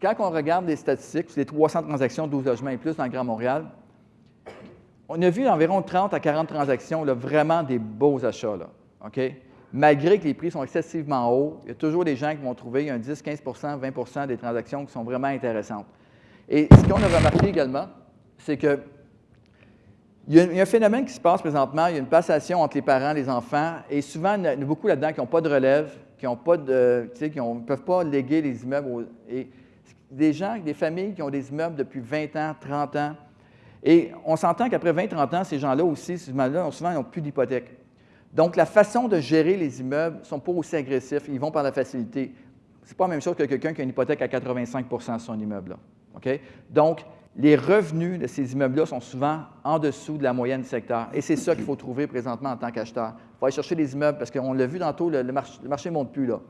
quand on regarde les statistiques, les 300 transactions, 12 logements et plus dans le Grand Montréal, on a vu environ 30 à 40 transactions, vraiment des beaux achats. Là, OK? Malgré que les prix sont excessivement hauts, il y a toujours des gens qui vont trouver un 10, 15% 20% des transactions qui sont vraiment intéressantes. Et ce qu'on a remarqué également, c'est que il y, a, un phénomène qui se passe présentement, il y a une passation entre les parents les enfants, et souvent, il y a beaucoup là-dedans qui n'ont pas de relève, qui de, ne peuvent pas léguer les immeubles. et des gens, des familles qui ont des immeubles depuis 20 ans, 30 ans, et on s'entend qu'après 20-30 ans, ces gens-là aussi, ces gens-là, souvent, ils n'ont plus d'hypothèque. Donc, la façon de gérer les immeubles ne sont pas aussi agressifs. Ils vont par la facilité. Ce n'est pas la même chose que quelqu'un qui a une hypothèque à 85% sur son immeuble. OK? Donc, les revenus de ces immeubles-là sont souvent en dessous de la moyenne du secteur. Et c'est ça qu'il faut trouver présentement en tant qu'acheteur. Il faut aller chercher des immeubles parce qu'on l'a vu tantôt, le, marché ne monte plus. Là.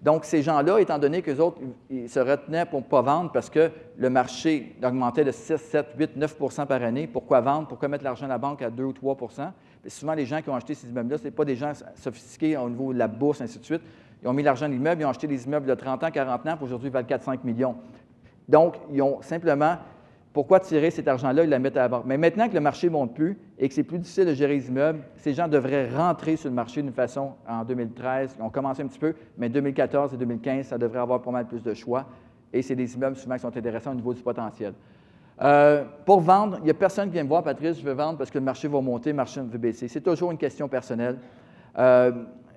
Donc, ces gens-là, étant donné qu'eux autres, ils se retenaient pour ne pas vendre parce que le marché augmentait de 6, 7, 8, 9% par année, pourquoi vendre? Pourquoi mettre l'argent à la banque à 2 ou 3% Souvent, les gens qui ont acheté ces immeubles-là, ce n'est pas des gens sophistiqués au niveau de la bourse, ainsi de suite. Ils ont mis l'argent dans l'immeuble, ils ont acheté des immeubles de 30 ans, 40 ans, puis aujourd'hui, ils valent 4-5 millions. Donc, ils ont simplement pourquoi tirer cet argent-là et le mettre à la? Mais maintenant que le marché ne monte plus et que c'est plus difficile de gérer les immeubles, ces gens devraient rentrer sur le marché d'une façon en 2013. Ils ont commencé un petit peu, mais 2014 et 2015, ça devrait avoir pas mal plus de choix. Et c'est des immeubles souvent qui sont intéressants au niveau du potentiel. Euh, pour vendre, il n'y a personne qui vient me voir, Patrice, je veux vendre parce que le marché va monter, le marché va baisser. C'est toujours une question personnelle. Euh,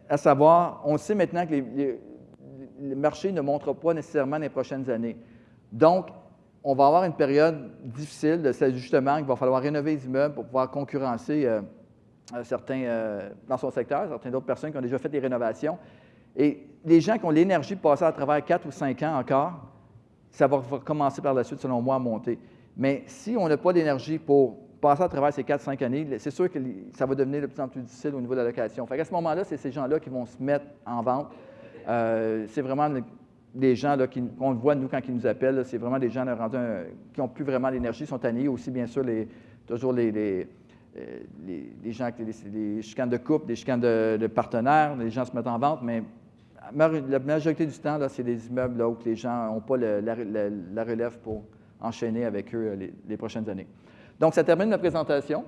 à savoir, on sait maintenant que le marché ne montera pas nécessairement les prochaines années. Donc, on va avoir une période difficile de justement il va falloir rénover les immeubles pour pouvoir concurrencer euh, euh, certains euh, dans son secteur, certaines autres personnes qui ont déjà fait des rénovations. Et les gens qui ont l'énergie de passer à travers quatre ou cinq ans encore, ça va commencer par la suite, selon moi, à monter. Mais si on n'a pas d'énergie pour passer à travers ces 4-5 années, c'est sûr que ça va devenir de plus en plus difficile au niveau de la location. Fait à ce moment-là, c'est ces gens-là qui vont se mettre en vente. C'est vraiment des gens qu'on voit, nous, quand ils nous appellent. C'est vraiment des gens qui n'ont plus vraiment d'énergie, sont tannés. Aussi, bien sûr, les, toujours les, les, euh, gens, les, chicanes de couple, des chicanes de, partenaires, les gens se mettent en vente, mais la majorité du temps, c'est des immeubles où les gens n'ont pas la, relève pour enchaîner avec eux euh, les, prochaines années. Donc, ça termine la présentation.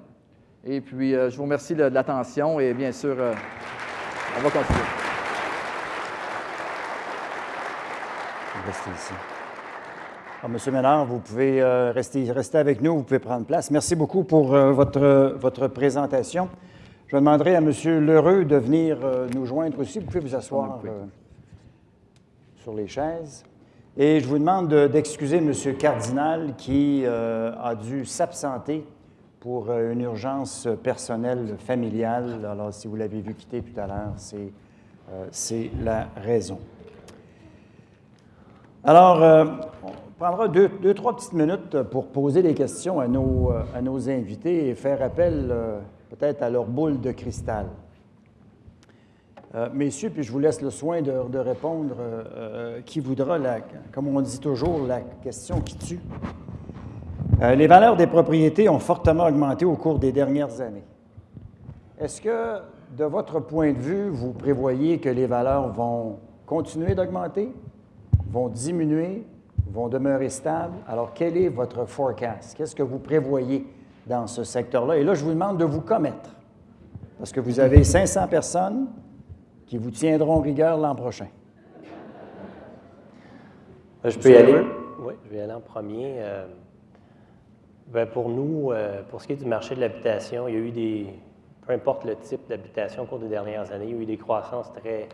Et puis, euh, je vous remercie de, l'attention et bien sûr, on va continuer. Restez ici. Alors, Monsieur Ménard, vous pouvez rester, rester, avec nous, vous pouvez prendre place. Merci beaucoup pour votre, votre présentation. Je demanderai à M. Lheureux de venir nous joindre aussi. Vous pouvez vous asseoir sur les chaises. Et je vous demande d'excuser M. Cardinal qui euh, a dû s'absenter pour euh, une urgence personnelle familiale. Alors, si vous l'avez vu quitter tout à l'heure, c'est euh, la raison. Alors, on prendra deux, deux, trois petites minutes pour poser des questions à nos, à nos invités et faire appel peut-être à leur boule de cristal. Euh, messieurs, puis je vous laisse le soin de, répondre euh, euh, qui voudra, la, comme on dit toujours, la question qui tue. les valeurs des propriétés ont fortement augmenté au cours des dernières années. Est-ce que, de votre point de vue, vous prévoyez que les valeurs vont continuer d'augmenter, vont diminuer, vont demeurer stables? Alors, quel est votre forecast? Qu'est-ce que vous prévoyez dans ce secteur-là? Et là, je vous demande de vous commettre, parce que vous avez 500 personnes qui vous tiendront rigueur l'an prochain. Euh, je peux y aller? Oui, je vais y aller en premier. Euh, ben, pour nous, euh, pour ce qui est du marché de l'habitation, il y a eu des, peu importe le type d'habitation au cours des dernières années, il y a eu des croissances très,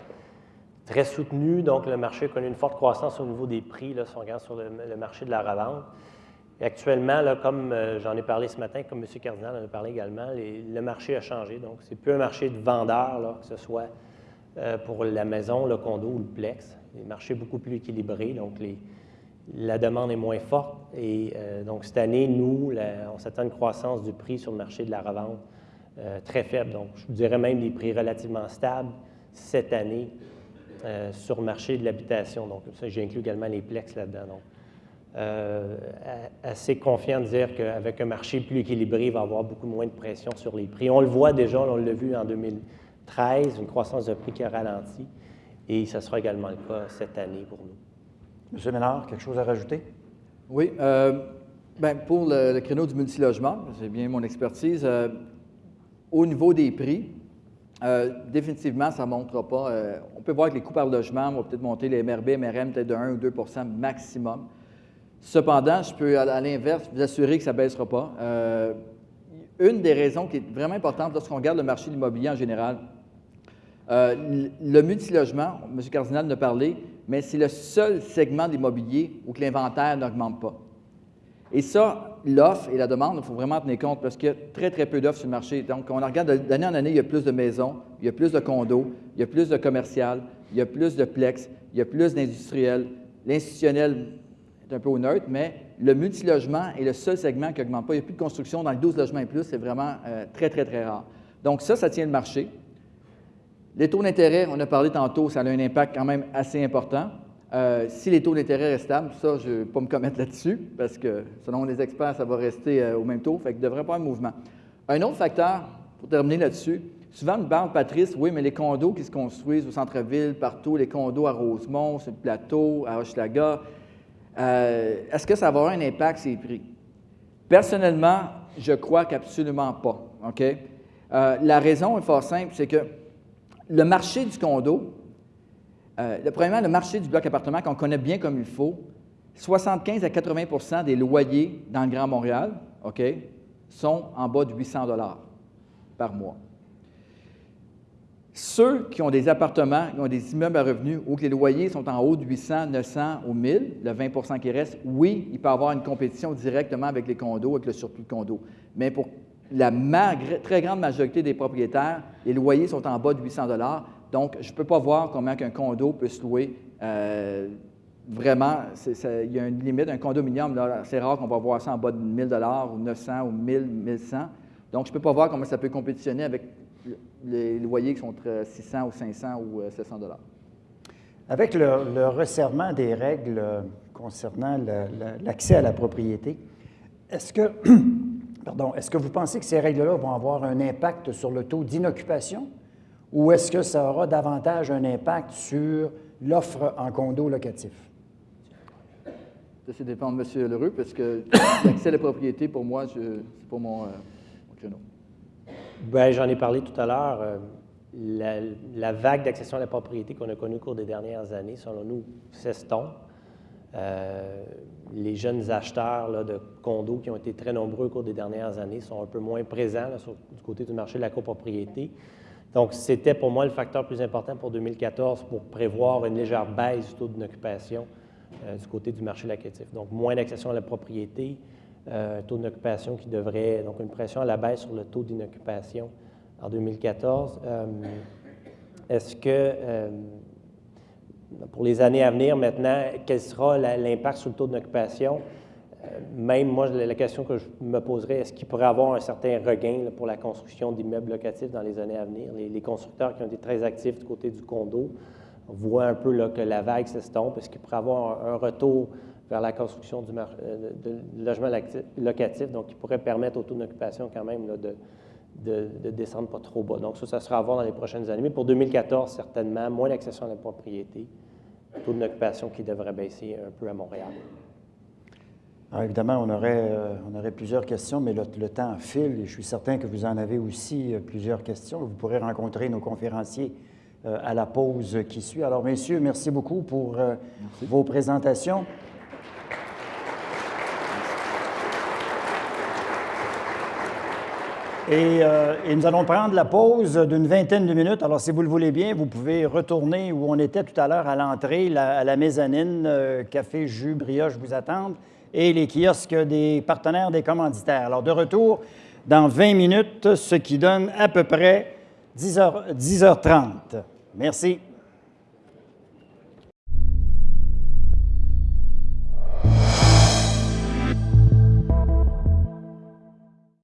très soutenues. Donc, le marché a connu une forte croissance au niveau des prix, là, si on regarde sur le, marché de la revente. Actuellement, là, comme j'en ai parlé ce matin, comme M. Cardinal en a parlé également, le marché a changé. Donc, c'est plus un marché de vendeurs, que ce soit euh, pour la maison, le condo ou le plex. Les marchés beaucoup plus équilibrés, donc la demande est moins forte. Et euh, donc cette année, nous, on s'attend à une croissance du prix sur le marché de la revente euh, très faible. Donc je vous dirais même des prix relativement stables cette année sur le marché de l'habitation. Donc ça, j'inclus également les plex là-dedans. Donc, assez confiant de dire qu'avec un marché plus équilibré, il va y avoir beaucoup moins de pression sur les prix. On le voit déjà, on l'a vu en 2000. 13, une croissance de prix qui a ralenti. Et ce sera également le cas cette année pour nous. Monsieur Ménard, quelque chose à rajouter? Oui. Euh, ben, pour le, créneau du multilogement, c'est bien mon expertise. Euh, au niveau des prix, euh, définitivement, ça ne montera pas. On peut voir que les coûts par logement vont peut-être monter, les MRB, MRM, peut-être de 1 ou 2% maximum. Cependant, je peux, à, l'inverse, vous assurer que ça ne baissera pas. une des raisons qui est vraiment importante lorsqu'on regarde le marché de l'immobilier en général, euh, le multilogement, M. Cardinal en a parlé, mais c'est le seul segment d'immobilier où l'inventaire n'augmente pas. Et ça, l'offre et la demande, il faut vraiment tenir compte parce qu'il y a très, très peu d'offres sur le marché. Donc, on regarde d'année en année, il y a plus de maisons, il y a plus de condos, il y a plus de commercial, il y a plus de plex, il y a plus d'industriels. L'institutionnel est un peu au neutre, mais le multilogement est le seul segment qui n'augmente pas. Il n'y a plus de construction dans les 12 logements et plus, c'est vraiment euh, très, très, très rare. Donc, ça, ça tient le marché. Les taux d'intérêt, on a parlé tantôt, ça a un impact quand même assez important. Euh, si les taux d'intérêt restent stables, ça, je ne vais pas me commettre là-dessus, parce que selon les experts, ça va rester euh, au même taux, fait qu'il ne devrait pas avoir de mouvement. Un autre facteur, pour terminer là-dessus, souvent on parle, Patrice, oui, mais les condos qui se construisent au centre-ville, partout, les condos à Rosemont, sur le plateau, à Hochelaga, euh, est-ce que ça va avoir un impact les prix? Personnellement, je crois qu'absolument pas. OK? la raison est fort simple, c'est que le marché du condo, euh, premièrement, le marché du bloc appartement qu'on connaît bien comme il faut, 75 à 80% des loyers dans le Grand Montréal, OK, sont en bas de 800 dollars par mois. Ceux qui ont des appartements, qui ont des immeubles à revenus où les loyers sont en haut de 800, 900 ou 1000, le 20% qui reste, oui, il peut avoir une compétition directement avec les condos, avec le surplus de condos. Mais pour la très grande majorité des propriétaires, les loyers sont en bas de 800 Donc, je ne peux pas voir comment un condo peut se louer vraiment, il y a une limite. Un condominium, c'est rare qu'on va voir ça en bas de 1000 ou 900 ou 1000, 1100. Donc, je ne peux pas voir comment ça peut compétitionner avec les loyers qui sont entre 600 ou 500 ou 700 Avec le, resserrement des règles concernant l'accès à la propriété, est-ce que, pardon, est-ce que vous pensez que ces règles-là vont avoir un impact sur le taux d'inoccupation ou est-ce que ça aura davantage un impact sur l'offre en condo locatif? Ça dépend de M. Leroux, parce que l'accès à la propriété, pour moi, c'est pas mon, euh, j'en ai parlé tout à l'heure. Euh, la, vague d'accession à la propriété qu'on a connue au cours des dernières années, selon nous, s'estompe. Euh, les jeunes acheteurs de condos qui ont été très nombreux au cours des dernières années sont un peu moins présents du côté du marché de la copropriété. Donc, c'était pour moi le facteur plus important pour 2014 pour prévoir une légère baisse du taux d'occupation euh, du côté du marché locatif. Donc, moins d'accession à la propriété, euh, taux d'occupation qui devrait, donc une pression à la baisse sur le taux d'inoccupation en 2014. Euh, est-ce que, pour les années à venir maintenant, quel sera l'impact sur le taux d'occupation? même moi, la question que je me poserais, est-ce qu'il pourrait avoir un certain regain pour la construction d'immeubles locatifs dans les années à venir? Les, constructeurs qui ont été très actifs du côté du condo voient un peu là, que la vague s'estompe. Est-ce qu'il pourrait avoir un, retour vers la construction du euh, de, logements locatifs, donc qui pourrait permettre au taux d'occupation quand même de, de, descendre pas trop bas. Donc ça, ça sera à voir dans les prochaines années. Mais pour 2014, certainement, moins d'accession à la propriété, taux d'occupation qui devrait baisser un peu à Montréal. Alors évidemment, on aurait, euh, on aurait plusieurs questions, mais le, temps file et je suis certain que vous en avez aussi euh, plusieurs questions. Vous pourrez rencontrer nos conférenciers euh, à la pause qui suit. Alors, messieurs, merci beaucoup pour vos présentations. Et, et, nous allons prendre la pause d'une vingtaine de minutes. Alors, si vous le voulez bien, vous pouvez retourner où on était tout à l'heure à l'entrée, à la mezzanine, café, jus, brioche vous attendent et les kiosques des partenaires des commanditaires. Alors, de retour dans 20 minutes, ce qui donne à peu près 10h, 10h30. Merci.